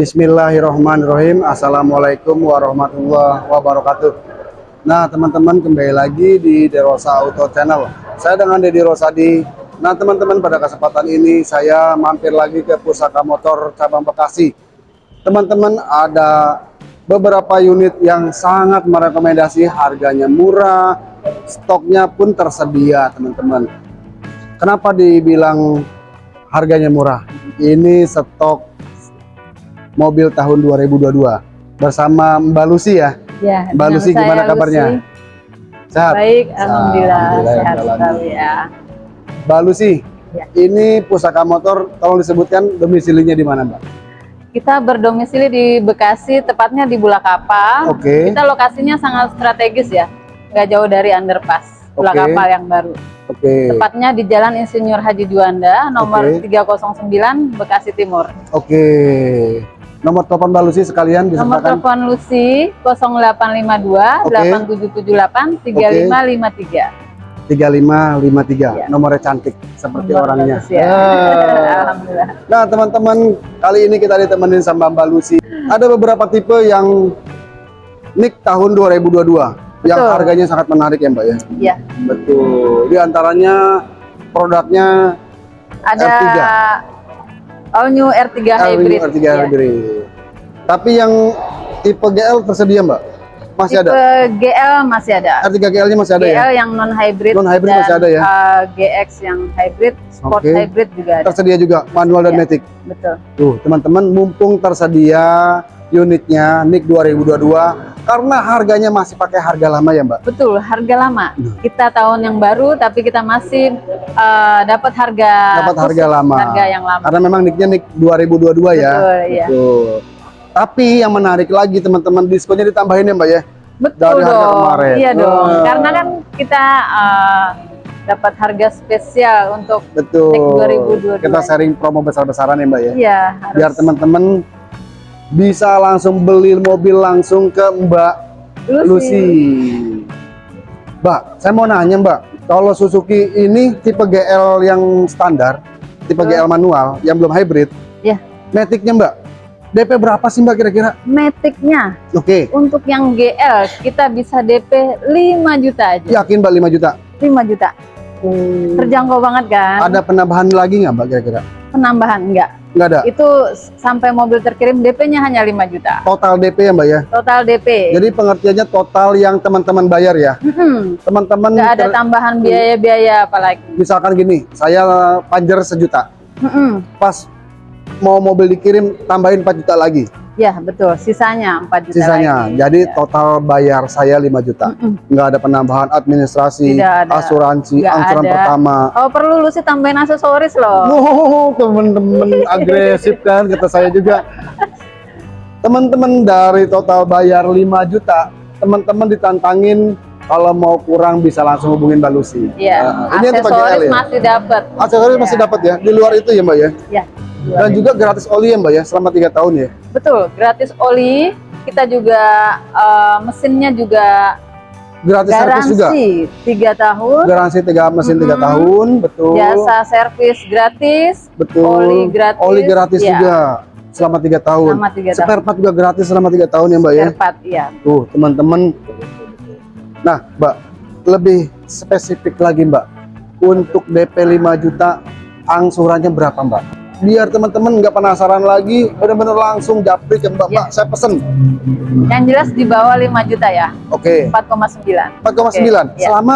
Bismillahirrahmanirrahim. Assalamualaikum warahmatullahi wabarakatuh. Nah teman-teman kembali lagi di Derosa Auto Channel. Saya dengan Dedi Rosadi. Nah teman-teman pada kesempatan ini saya mampir lagi ke Pusaka Motor Cabang Bekasi. Teman-teman ada beberapa unit yang sangat merekomendasi. Harganya murah Stoknya pun tersedia teman-teman. Kenapa dibilang harganya murah? Ini stok mobil tahun 2022 bersama Mbak Lucy ya. Ya, Mbak Lucy gimana kabarnya? Lucy. Sehat. Baik, alhamdulillah, Alhamdulillah, sehat sekali ya. Mbak Lucy, Ya. ini pusaka motor tolong disebutkan domisilinya di mana, Mbak? Kita berdomisili di Bekasi, tepatnya di Bulakapa. Oke. Kita lokasinya sangat strategis ya, nggak jauh dari underpass Bulakapa Oke. yang baru. Oke. Tepatnya di Jalan Insinyur Haji Juanda, nomor Oke. 309 Bekasi Timur. Oke. Nomor telepon Mbak Lucy sekalian Nomor disertakan. telepon Lucy 0852 Oke. 8778 3553. 3553. Ya. Nomornya cantik seperti Nomor orangnya. bagus ya. Ah. Alhamdulillah. Nah, teman-teman, kali ini kita ditemenin sama Mbak Lucy. Ada beberapa tipe yang NIK tahun 2022 yang Betul. harganya sangat menarik ya, Mbak ya. Ya, Betul. Di antaranya produknya ada R3. All new R3 hybrid. R3 Ya. hybrid. Tapi yang tipe GL tersedia, Mbak? Masih Tipe ada. GL masih ada. R3 GL-nya masih ada ya? GL yang non hybrid Non hybrid masih ada ya? GX yang hybrid, sport Oke. hybrid juga ada. Tersedia juga manual dan Ya. matic. Betul. Tuh, teman-teman, mumpung tersedia unitnya NIK 2022 karena harganya masih pakai harga lama ya, Mbak. Betul, harga lama. Nah. Kita tahun yang baru tapi kita masih eh, dapat harga Dapat harga lama. Harga yang lama. Karena memang NIK-nya NIK 2022 ya. Betul, iya. Betul. Tapi yang menarik lagi teman-teman diskonnya ditambahin ya, Mbak ya. Betul Dari harga dong. kemarin. Iya dong. Wah. Karena kan kita eh, dapat harga spesial untuk Betul. NIK 2022. Kita sharing promo besar-besaran ya, Mbak ya. iya harus Biar teman-teman bisa langsung beli mobil langsung ke Mbak Lucy. Lucy. Mbak, saya mau nanya Mbak, kalau Suzuki ini tipe GL yang standar, tipe. GL manual, yang belum hybrid, Iya. Matic-nya Mbak, DP berapa sih Mbak kira-kira? Matic-nya Oke, untuk yang GL kita bisa DP 5 juta aja. yakin Mbak 5 juta? 5 juta. Terjangkau banget kan? Ada penambahan lagi nggak Mbak kira-kira? Penambahan enggak. Nggak ada. Itu sampai mobil terkirim DP-nya hanya 5 juta. Total DP ya Mbak ya? Total DP. Jadi pengertiannya total yang teman-teman bayar ya? Teman-teman nggak ada tambahan biaya-biaya apalagi. misalkan gini, saya panjer sejuta, Hmm, pas mau mobil dikirim tambahin 4 juta lagi ya betul. Sisanya 4 juta sisanya. lagi. Jadi Ya. total bayar saya 5 juta. Mm-mm. Nggak ada penambahan administrasi, Tidak ada. asuransi, Nggak angsuran ada. pertama. Oh perlu lu sih tambahin aksesoris loh. Wow, temen-temen agresif kan kata saya juga. Teman-teman dari total bayar 5 juta, teman-teman ditantangin kalau mau kurang bisa langsung hubungin Mbak Lucy. Iya, Nah, ini yang tipe GL aksesoris ya? masih dapat. Aksesoris Iya. masih dapat ya? Di luar itu ya Mbak ya? Ya. Dan juga gratis oli ya Mbak ya selama tiga tahun ya? Betul, gratis oli. Kita juga eh, mesinnya juga Gratis servis juga? garansi 3 tahun. Garansi tiga mesin tiga Mm-mm. tahun, betul. Jasa servis gratis. betul. oli gratis, Oli gratis ya. juga selama tiga tahun. Selama tiga tahun. Spare part juga gratis selama tiga tahun ya Mbak ya? Spare part, iya. Tuh teman-teman. Nah Mbak, lebih spesifik lagi Mbak. Untuk DP 5 juta, angsurannya berapa Mbak? Biar teman-teman nggak penasaran lagi, benar-benar langsung japri ke Mbak. Ya. Mbak, saya pesen. Yang jelas di bawah 5 juta ya, Oke, 4,9 4,9 Oke, ya. selama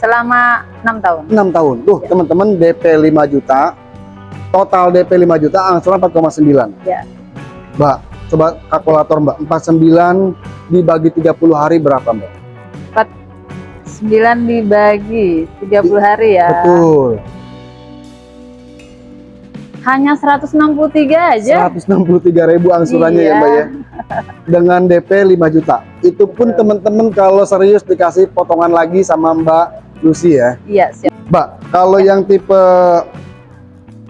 selama 6 tahun. 6 tahun. Tuh Ya. teman-teman DP 5 juta, total DP 5 juta, angsuran 4,9. Ya. Mbak, coba kalkulator Mbak, 49 dibagi 30 hari berapa Mbak? 9 dibagi 30 hari ya. Betul. Hanya 163 aja. 163 ribu angsurannya ya Iya. Mbak ya. Dengan DP 5 juta. Itu pun teman-teman kalau serius dikasih potongan lagi sama Mbak Lucy ya. Iya, siap. Mbak, kalau yang tipe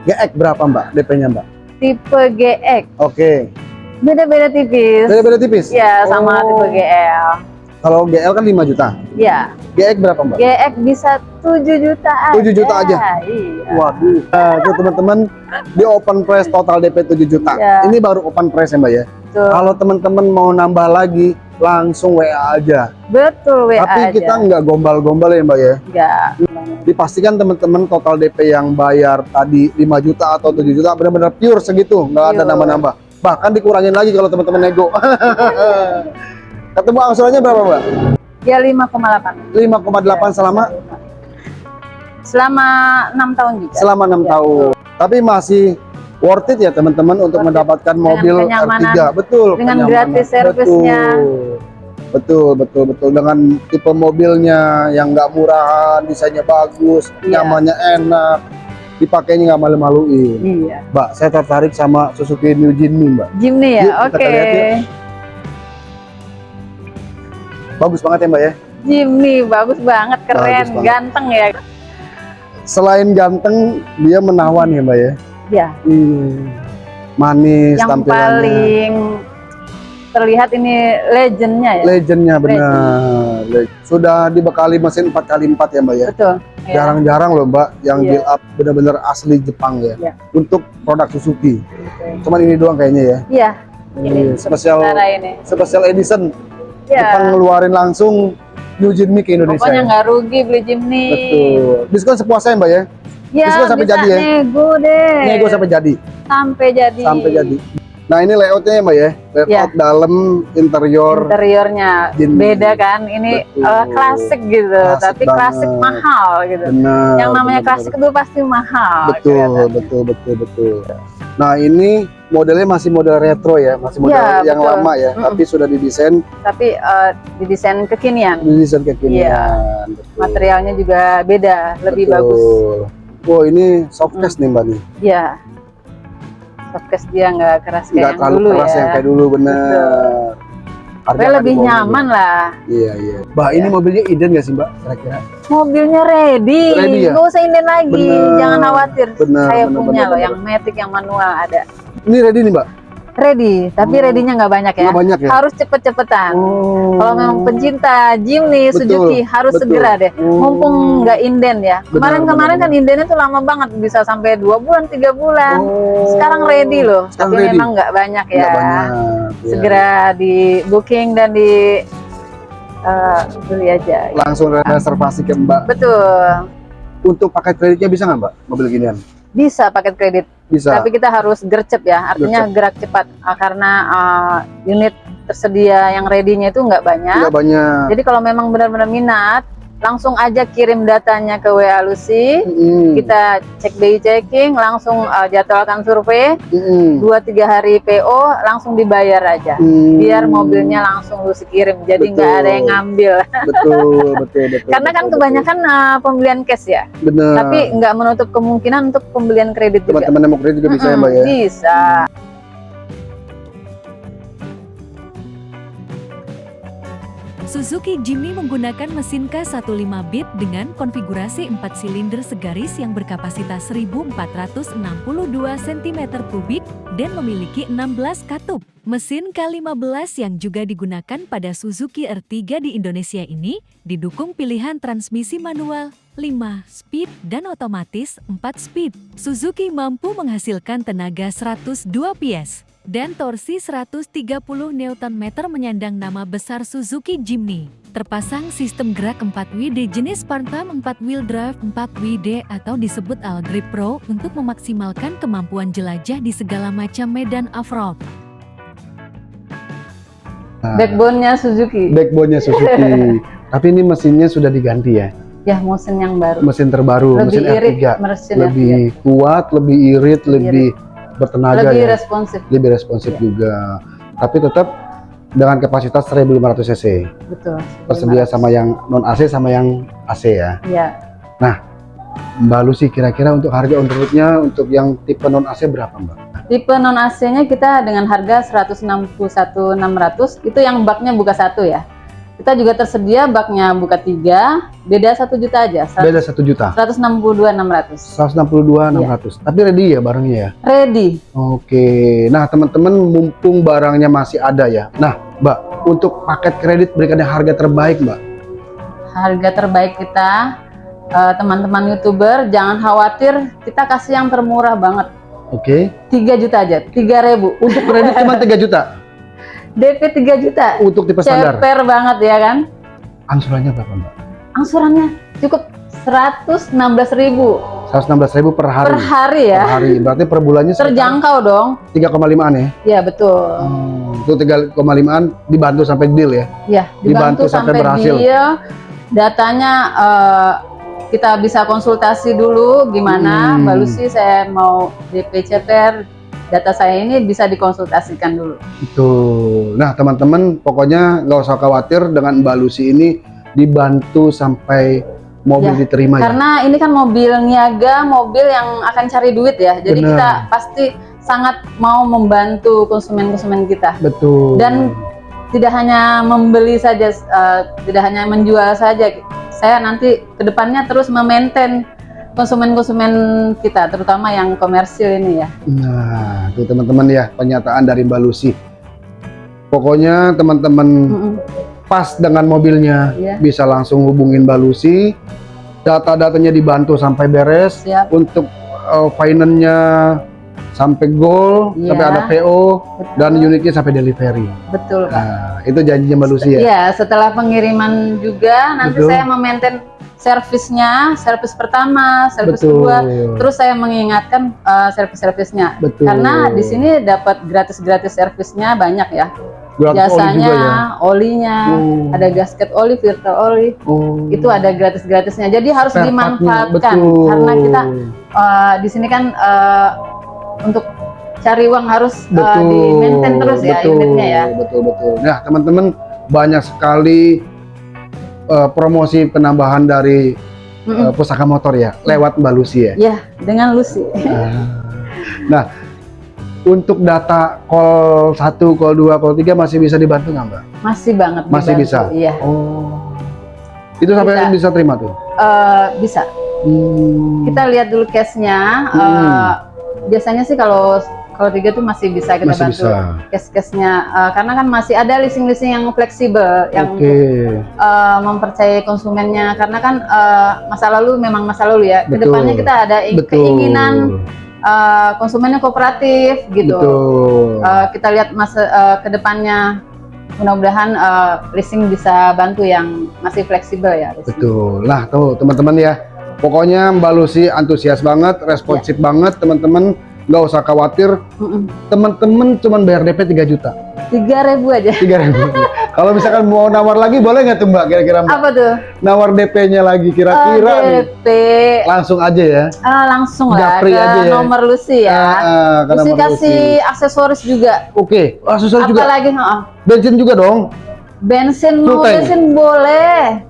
GX berapa Mbak DP-nya Mbak? Tipe GX Oke. beda-beda tipis. Beda-beda tipis? Iya, sama Oh. tipe GL. Kalau GL kan 5 juta. Ya, GX berapa mbak? GX bisa 7 juta aja. 7 juta aja? Iya. Waduh. Nah, itu teman-teman di open price total DP 7 juta. Ya. Ini baru open price ya mbak ya. Kalau teman-teman mau nambah lagi langsung WA aja. betul WA Tapi aja. kita nggak gombal-gombal ya mbak ya. Enggak. Dipastikan teman-teman total DP yang bayar tadi 5 juta atau 7 juta benar-benar pure segitu, nggak ada nambah-nambah. Bahkan dikurangin lagi kalau teman-teman nego. Ketemu angsurannya berapa mbak? Ya 5,8. 5,8 selama Selama 6 tahun juga. selama enam Ya, tahun. Tapi masih worth it ya teman-teman untuk it. mendapatkan Dengan mobil kenyamanan. R3. Betul. Dengan kenyamanan. gratis servisnya. Betul. Betul, betul, betul. Dengan tipe mobilnya yang nggak murahan, desainnya bagus, Iya. nyamannya enak, dipakainya nggak malu-maluin. Iya. Mbak, saya tertarik sama Suzuki New Jimny, Mbak. Jimny ya, oke. yuk. Bagus banget ya, Mbak ya. Jimny bagus banget, keren, Bagus banget. ganteng ya. Selain ganteng, dia menawan ya, Mbak ya. Ya, Hmm. Manis yang tampilannya. paling terlihat ini legendnya ya. Legendnya benar. Le- Sudah dibekali mesin 4x4 ya Mbak ya. Betul. ya. Jarang-jarang loh Mbak yang Iya. build up benar-benar asli Jepang ya. Iya. Untuk produk Suzuki. Betul. Cuman ini doang kayaknya ya. Iya, Ini spesial sementara ini. special edition. Ya. Jepang ngeluarin langsung New Jimny ke Indonesia. Pokoknya ya. nggak rugi beli Jimny. Betul. Diskon sepuasnya Mbak ya. Ya, Diskon sampai bisa jadi ya? nego deh. Nego sampai jadi. Sampai jadi. Sampai jadi. Nah ini layoutnya ya Mbak ya. Layout dalam interior. Interiornya beda kan? Ini Betul. eh, klasik gitu, Klasik tapi klasik banget. mahal gitu. Benar. Yang namanya benar, klasik itu pasti mahal. betul kelihatannya. betul betul betul nah ini modelnya masih model retro ya masih model Ya, yang betul. lama ya Mm-mm. tapi sudah didesain Tapi eh, didesain kekinian. didesain kekinian betul. Materialnya juga beda, lebih Betul. bagus. wow ini softcase nih mbak nih Ya. Softcase dia nggak keras kayak nggak yang dulu keras ya. yang kayak dulu bener Tapi Harga lebih nyaman lah. iya iya mbak ini Ya. mobilnya inden nggak sih mbak kira-kira Mobilnya ready, Ready ya? nggak usah inden lagi, Bener. jangan khawatir. Bener, Saya bener, punya bener, loh bener. yang matic, yang manual ada. ini ready nih mbak Ready, tapi Oh. ready-nya nggak banyak ya. nggak banyak ya Harus cepet-cepetan. oh. Kalau memang pencinta Jimny, Betul, Suzuki harus betul. segera deh. Oh. Mumpung nggak inden ya. Kemarin-kemarin kan indennya tuh lama banget, bisa sampai dua bulan, tiga bulan. Oh. Sekarang ready loh, Sekarang tapi ready. memang nggak banyak ya. nggak banyak ya. Segera di booking dan di beli aja. langsung reservasi ke mbak Betul, untuk paket kreditnya bisa nggak mbak mobil ginian bisa paket kredit. bisa. Tapi kita harus gercep ya, artinya gerak cepat. Ah, karena ah, unit tersedia yang ready-nya itu nggak banyak. nggak banyak. Jadi kalau memang benar-benar minat, langsung aja kirim datanya ke WA Lucy. Mm-mm. Kita cek BI checking, langsung uh, jadwalkan survei, Mm-mm. 2-3 hari PO, langsung dibayar aja. Mm. Biar mobilnya langsung Lucy kirim, jadi nggak Betul. ada yang ngambil. betul betul betul Karena kan betul, kebanyakan uh, pembelian cash ya, betul. bener tapi nggak menutup kemungkinan untuk pembelian kredit juga. teman-teman yang mau kredit juga bisa ya mbak ya Bisa. Suzuki Jimny menggunakan mesin K15 bit dengan konfigurasi 4 silinder segaris yang berkapasitas 1462 cm3 dan memiliki 16 katup. Mesin K15 yang juga digunakan pada Suzuki R3 di Indonesia ini didukung pilihan transmisi manual 5 speed dan otomatis 4 speed. Suzuki mampu menghasilkan tenaga 102 PS dan torsi 130 Nm menyandang nama besar Suzuki Jimny. Terpasang sistem gerak 4WD jenis Phantom 4 Wheel Drive 4WD atau disebut All Grip Pro untuk memaksimalkan kemampuan jelajah di segala macam medan off-road. Nah, Backbone-nya Suzuki. backbone-nya Suzuki tapi ini mesinnya sudah diganti ya Ya, mesin yang baru. mesin terbaru Lebih mesin irit, R3 mesin lebih kuat lebih irit lebih bertenaga lebih ya responsif. lebih responsif Iya. juga tapi tetap dengan kapasitas 1500 cc Betul. tersedia sama yang non AC sama yang AC ya Ya, Mbak Lucy kira-kira untuk harga on roadnya untuk yang tipe non AC berapa Mbak? tipe non AC-nya kita dengan harga 161.600 itu yang baknya buka satu ya. Kita juga tersedia baknya buka tiga, beda satu juta aja. Beda satu juta? 162.600. 162 600 tapi ready ya barangnya ya? Ready. Oke. Nah teman-teman mumpung barangnya masih ada ya. Nah Mbak untuk paket kredit berikan harga terbaik mbak. Harga terbaik kita eh, teman-teman youtuber jangan khawatir kita kasih yang termurah banget. Oke. 3 juta aja 3000 untuk kredit cuma 3 juta DP 3 juta. Untuk tipe standar? Ceper banget ya kan? Angsurannya berapa mbak? Angsurannya cukup 116.000 116.000 per hari. Per hari ya? Per hari. Berarti per bulannya terjangkau dong. 3,5an ya? Ya betul. Hmm, itu 3,5an dibantu sampai deal ya? Ya dibantu, Dibantu sampai sampai, berhasil. deal. Datanya eh, kita bisa konsultasi dulu gimana. Hmm. Mbak Lucy saya mau DP ceper data saya ini bisa dikonsultasikan dulu Itu. Nah, teman-teman, pokoknya nggak usah khawatir dengan Mbak Lucy ini dibantu sampai mobil Ya, diterima ya. karena ini kan mobil niaga mobil yang akan cari duit ya jadi Benar. kita pasti sangat mau membantu konsumen-konsumen kita Betul. Dan tidak hanya membeli saja, eh, tidak hanya menjual saja. Saya nanti ke depannya terus memaintain konsumen-konsumen kita, terutama yang komersil ini ya. Nah, itu teman-teman ya pernyataan dari Mbak Lucy. Pokoknya teman-teman Mm-mm. pas dengan mobilnya Iya. bisa langsung hubungin Mbak Lucy. Data-datanya dibantu sampai beres Siap. untuk uh, finance-nya sampai goal, Iya. sampai ada PO Betul. dan unitnya sampai delivery. Betul, Pak. Nah, itu janjinya Mbak Lucy ya. Iya, setelah pengiriman juga nanti Betul. saya memaintain servisnya, servis pertama, servis kedua, terus saya mengingatkan eh, servis-servisnya. Karena di sini dapat gratis-gratis servisnya banyak ya. Gratis oli Jasanya, juga ya. olinya, Oh. ada gasket oli, filter oli, Oh. itu ada gratis-gratisnya. Jadi harus Spare dimanfaatkan betul. karena kita uh, di sini kan uh, untuk cari uang harus uh, di maintain terus ya betul, unitnya ya. Betul betul. Nah teman-teman banyak sekali uh, promosi penambahan dari Mm-mm. uh, pusaka motor ya lewat Mbak Lucy ya. Ya, dengan Lucy. nah untuk data call 1, call 2, call 3 masih bisa dibantu nggak Mbak? Masih banget Masih dibantu, bisa? Iya. Oh. Itu sampai Bisa. bisa terima tuh. Uh, bisa. Hmm. Kita lihat dulu case-nya. Hmm. Uh, biasanya sih kalau kalau tiga tuh masih bisa kita masih bantu bisa. case-case-nya Uh, karena kan masih ada leasing-leasing yang fleksibel yang uh, mempercayai konsumennya karena kan uh, masa lalu memang masa lalu ya Betul. ke depannya kita ada Betul. keinginan uh, konsumennya kooperatif gitu Betul. Uh, kita lihat masa uh, ke depannya mudah-mudahan uh, leasing bisa bantu yang masih fleksibel ya leasing. Betul. Nah, tuh teman-teman ya. Pokoknya Mbak Lucy antusias banget, responsif Ya. banget, teman-teman. Nggak usah khawatir. Teman-teman cuman bayar DP 3 juta. tiga ribu aja 3 ribu. Kalau misalkan mau nawar lagi boleh nggak tuh Mbak? Kira-kira apa tuh Nawar DP-nya lagi Uh, kira-kira nih. DP Langsung aja ya. Ah, langsung lah Japri ke aja ya. nomor Lucy ya ah, ke Lucy kasih aksesoris juga Oke, aksesoris juga. apalagi oh, Bensin juga dong. bensin mau bensin boleh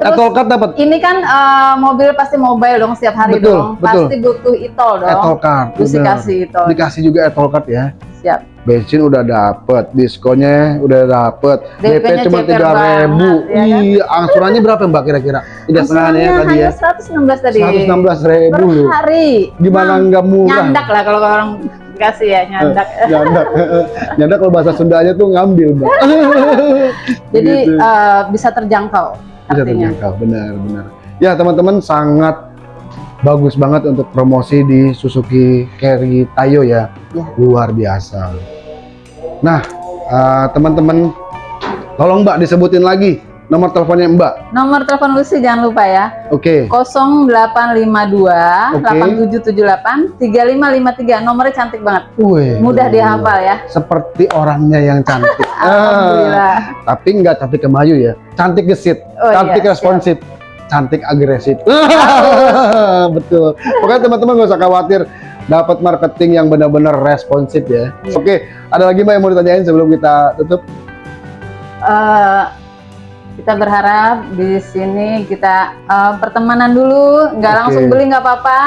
terus Etol card dapat. ini kan eh, mobil pasti mobile dong setiap hari Betul, dong betul. pasti butuh itol dong Etol card. Lucy bener. kasih itol Dikasih juga etol card ya. siap bensin udah dapet, diskonnya udah dapet, DP cuma tiga ribu, ya kan? iya, angsurannya berapa mbak kira-kira? Tiga setengah ya tadi ya, hanya 116 tadi 116 ribu per hari Gimana Nah, nggak murah? nyandak lah kalau orang kasih ya nyandak nyandak, nyandak kalau bahasa Sundanya tuh ngambil mbak. jadi Gitu. eh, bisa terjangkau Bisa terjangkau, benar-benar. Ya teman-teman sangat bagus banget untuk promosi di Suzuki Carry Tayo ya, Ya. luar biasa. Nah eh, teman-teman, tolong mbak disebutin lagi nomor teleponnya mbak. nomor telepon Lucy jangan lupa ya Oke. 0852 Oke. 8778 3553 nomornya cantik banget Wih, mudah dihafal ya Seperti orangnya yang cantik. Ah, Alhamdulillah tapi nggak cantik kemayu ya. Cantik gesit, Oh, cantik iya, responsif, cantik agresif. Betul. Pokoknya teman-teman nggak usah khawatir dapat marketing yang benar-benar responsif ya. Iya. Oke, ada lagi mbak yang mau ditanyain sebelum kita tutup? Eh, kita berharap di sini kita eh, pertemanan dulu nggak Oke. langsung beli nggak apa-apa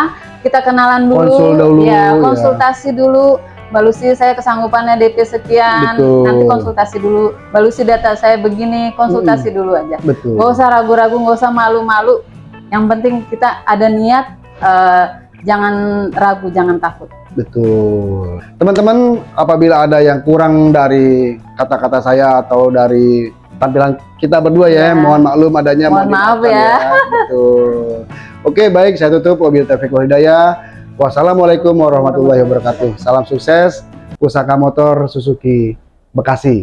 kita kenalan dulu Konsul dulu, ya ya. konsultasi dulu Mbak Lucy saya kesanggupannya DP sekian Betul. nanti konsultasi dulu Mbak Lucy data saya begini konsultasi dulu aja Betul. nggak usah ragu-ragu nggak usah malu-malu yang penting kita ada niat eh, jangan ragu, jangan takut. Betul. Teman-teman, apabila ada yang kurang dari kata-kata saya atau dari tampilan kita berdua ya, Ya. mohon maklum adanya. Mohon maaf dimaafkan ya. Betul. Oke, baik, saya tutup wabil taufiq hidayah. Wassalamualaikum warahmatullahi wabarakatuh. Salam sukses, Pusaka Motor Suzuki Bekasi.